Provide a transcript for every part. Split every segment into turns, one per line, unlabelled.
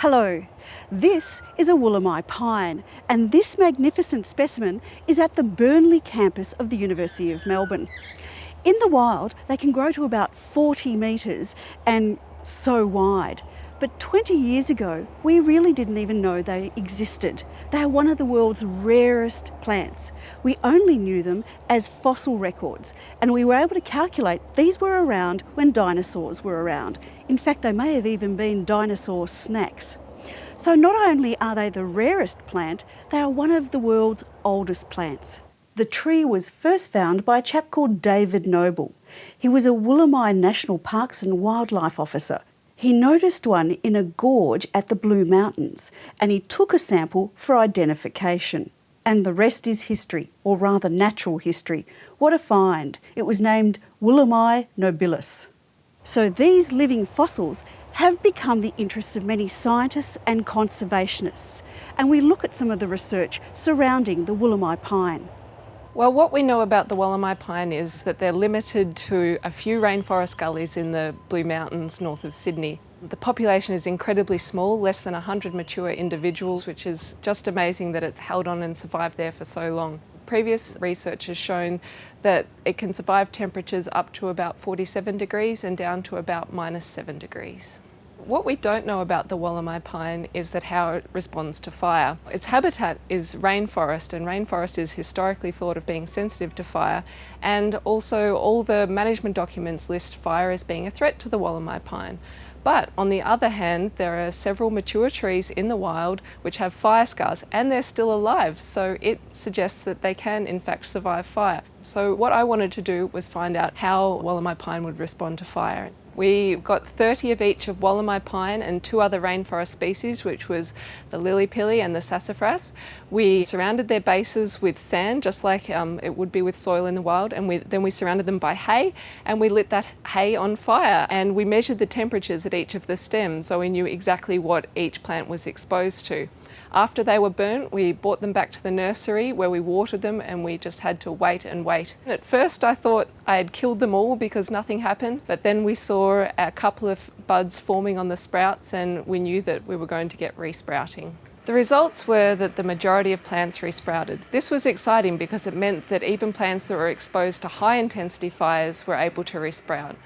Hello, this is a Wollemi pine and this magnificent specimen is at the Burnley campus of the University of Melbourne. In the wild, they can grow to about 40 metres and so wide. But 20 years ago, we really didn't even know they existed. They are one of the world's rarest plants. We only knew them as fossil records, and we were able to calculate these were around when dinosaurs were around. In fact, they may have even been dinosaur snacks. So not only are they the rarest plant, they are one of the world's oldest plants. The tree was first found by a chap called David Noble. He was a Wollemi National Parks and Wildlife Officer he noticed one in a gorge at the Blue Mountains and he took a sample for identification. And the rest is history, or rather natural history. What a find. It was named Wollemia nobilis. So these living fossils have become the interests of many scientists and conservationists. And we look at some of the research surrounding the Wollemi pine.
Well, what we know about the Wollemi pine is that they're limited to a few rainforest gullies in the Blue Mountains north of Sydney. The population is incredibly small, less than 100 mature individuals, which is just amazing that it's held on and survived there for so long. Previous research has shown that it can survive temperatures up to about 47 degrees and down to about minus 7 degrees. What we don't know about the Wollemi pine is that how it responds to fire. Its habitat is rainforest and rainforest is historically thought of being sensitive to fire and also all the management documents list fire as being a threat to the Wollemi pine. But on the other hand, there are several mature trees in the wild which have fire scars and they're still alive. So it suggests that they can in fact survive fire. So what I wanted to do was find out how Wollemi pine would respond to fire. We got 30 of each of Wollemi pine and two other rainforest species, which was the lily-pilly and the sassafras. We surrounded their bases with sand, just like um, it would be with soil in the wild, and we, then we surrounded them by hay, and we lit that hay on fire. And we measured the temperatures at each of the stems, so we knew exactly what each plant was exposed to. After they were burnt, we brought them back to the nursery where we watered them and we just had to wait and wait. At first I thought I had killed them all because nothing happened, but then we saw a couple of buds forming on the sprouts and we knew that we were going to get resprouting. The results were that the majority of plants resprouted. This was exciting because it meant that even plants that were exposed to high intensity fires were able to resprout.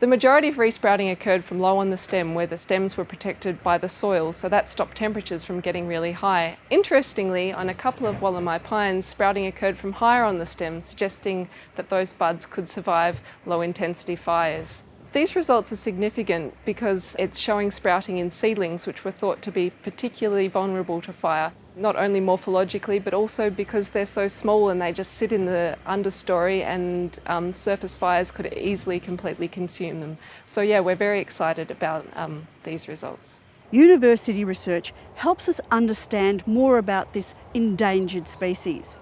The majority of resprouting occurred from low on the stem where the stems were protected by the soil, so that stopped temperatures from getting really high. Interestingly, on a couple of Wollemi pines, sprouting occurred from higher on the stem, suggesting that those buds could survive low intensity fires. These results are significant because it's showing sprouting in seedlings which were thought to be particularly vulnerable to fire not only morphologically but also because they're so small and they just sit in the understory and um, surface fires could easily completely consume them. So yeah, we're very excited about um, these results.
University research helps us understand more about this endangered species.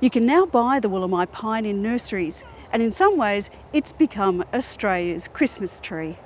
You can now buy the Wollemi pine in nurseries and in some ways it's become Australia's Christmas tree.